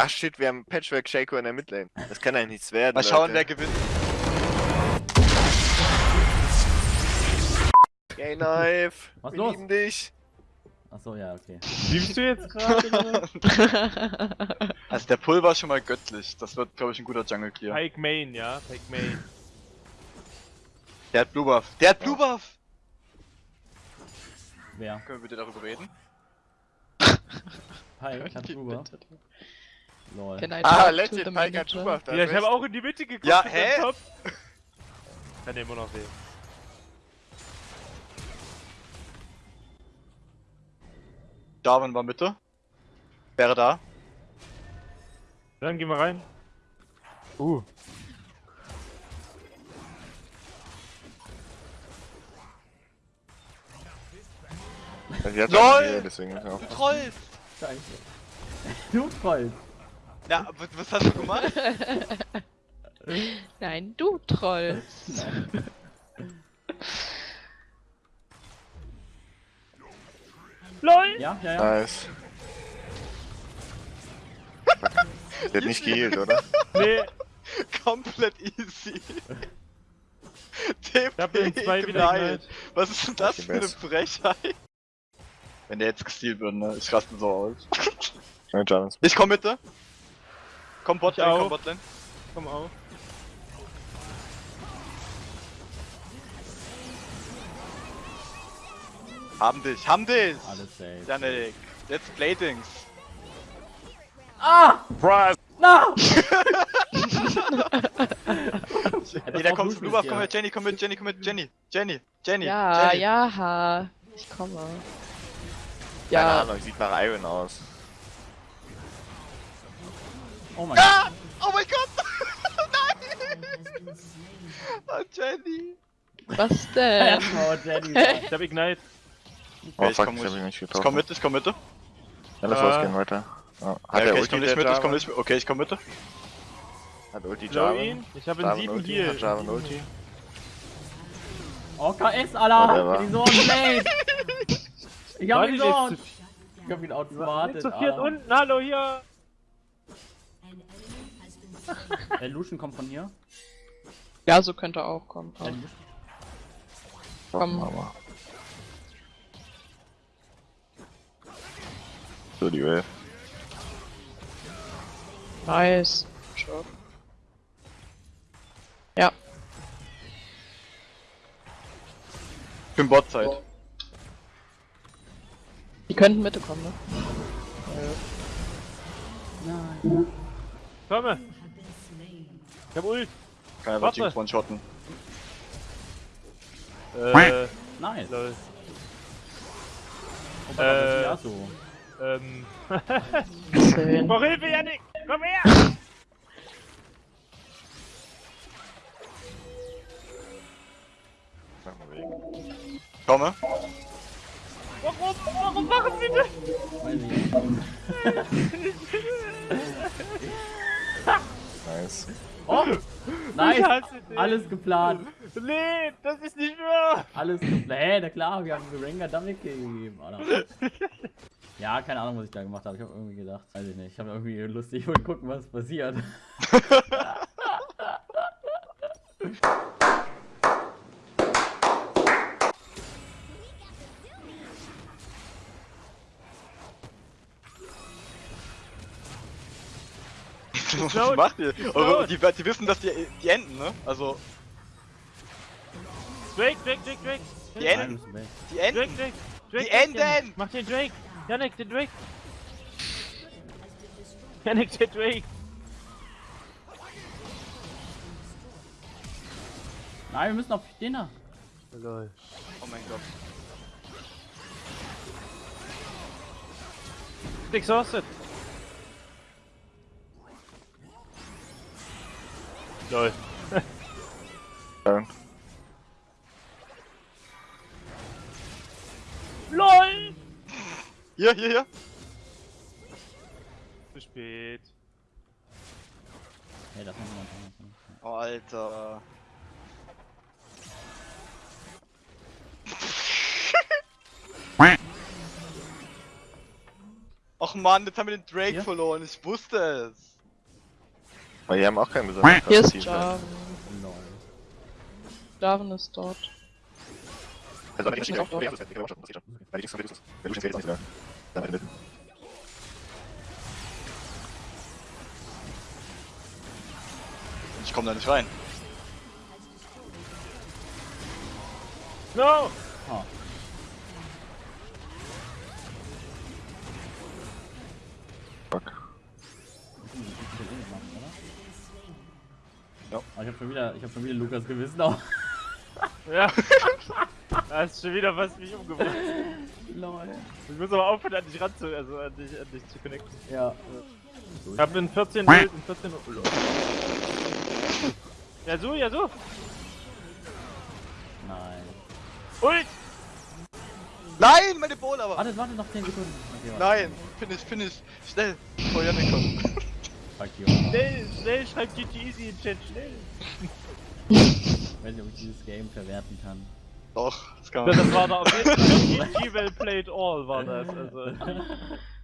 Ach shit, wir haben Patchwork Shaco in der Midlane. Das kann eigentlich nichts werden. Mal schauen, wer Leute. gewinnt. Gay Knife. Was wir los? lieben dich. Achso, ja, okay. Liebst du jetzt gerade? Also der Pull war schon mal göttlich. Das wird, glaube ich, ein guter Jungle Clear. Pike Main, ja, Pike Main. Der hat Blue Buff. Der hat Blue Buff! Wer? Können wir bitte darüber reden? Hi, hat Ruber. Lol. Ah, talk legit, to the Pike hat manager? Schuhbach da. Ja, ich habe auch in die Mitte geguckt. Ja, hä? Top. Kann immer noch sehen. Darwin war Mitte. Wäre da. Dann gehen wir rein. Uh. LOL! deswegen ist er auch. Troll! Scheiße. Du Troll. Ja, was, was hast du gemacht? Nein, du Troll. LOL! Ja, ja, ja. Nice. Sie hat nicht geheilt, oder? Nee, Komplett easy. ich hab den zwei wieder. Was ist denn das für eine. Frechheit? Wenn der jetzt gestealt wird, ne? Ich raste so aus. Ich komm Mitte. Komm Botlane, Ich komm. Botlane. Komm auf. Haben dich, haben dich! Alles safe. Janik, let's play things. Ah! Surprise! Na! Nee, da kommt Buff, komm mit Jenny, komm mit Jenny, komm mit Jenny. Jenny, Jenny, Ja, Jenny. ja, ha. Ich komme. Keine Ja, Ahnung, sieht nach Iron aus. Oh mein Ah! Oh mein Gott! Nein! Oh, Jenny. was Gott. denn? Erstmal Jenny. Ich hab Ignite. Oh ich fuck, komm nicht. ich nicht Ich getroffen. komm mit, ich komm Mitte. Ja, lass Äh. losgehen weiter. Ja. Hat Ja, okay, ich komm nicht mit, ich komm nicht mit. Okay, ich komm Mitte. Hat Ulti Jarvan? ihn. Ich hab Jarvan 7 Ulti? Heal. Hat Jarvan Ulti? Oh, KS, Alter! Die Sorgen Blade! Ich hab ihn zu- Ich hab ihn Jetzt outsmartet, zu viert Alter. unten, hallo hier! Der Lucian kommt von hier. Ja, so könnte auch kommen. Der Lucian- Komm. Mama. So, die Wave. Nice. Sure. Ja, Ich bin Botzeit. die könnten Mitte kommen, ne? Nein. Komme! Ich hab Ult. Kann einfach. Teams one-shotten. Äh, Nice. lol. Oh, Äh. ja, so. Ähm. Zehn. Brauch Hilfe, Janik! Komm her! Komme. Warum? Warum machen Sie das? Weiß ich. Nice! Dich. Alles geplant. Nee, das ist nicht wahr! Alles geplant. Hä, na klar, wir haben Double Kill gegeben, Alter. Ja, keine Ahnung, was ich da gemacht habe. Ich habe irgendwie gedacht, weiß ich nicht. Ich habe irgendwie lustig und gucken, was passiert. Was laut. macht ihr? Laut. die, die wissen, dass die, die enden, ne? Also, Drake, Drake, Drake, Drake! Die weg. die Drake, enden. Drake! Drake, Die Drake, Enden! Janik. Mach den Drake! Janik, den Drake! Janik, den Drake! Nein, wir müssen auf den da. Lol. Oh mein Gott. Exhausted! Lol. Ja. LOL! Hier, hier, hier. Zu spät. Hey, das machen wir mal. Oh, Alter. Och man, jetzt haben wir den Drake Ja. verloren, ich wusste es. Weil die haben auch kein besonders Hier ist. Jarvan. Lol. Jarvan ist dort. Also, ich nicht auch dort. Das geht auch schon. Lucian geht jetzt nicht mehr. Dann in der Mitte. Ich komm da nicht rein. No! Ah. Fuck. Ja. Aber ich hab schon wieder, ich hab schon wieder Lukas Gewissen auch. Ja. Da ist schon wieder was mich umgebracht. Lol. Ich muss aber aufhören, an dich ranzu, also an dich, an dich zu connecten. Ja. Ich hab in 14 Bild, in 14 oh, lol. Ja so, ja so. Nein. Ult! Nein, meine Bowl aber. Warte, warte noch 10 Sekunden. Okay, warte. Nein, finish, finish. Schnell, bevor Janik kommt. Fuck you. Schnell, schnell, schreibt GG Easy in Chat, schnell. Ich weiß nicht, ob ich dieses Game verwerten kann. Doch, das kann Das man. war da auf jeden Fall GG well played all, war das. Also.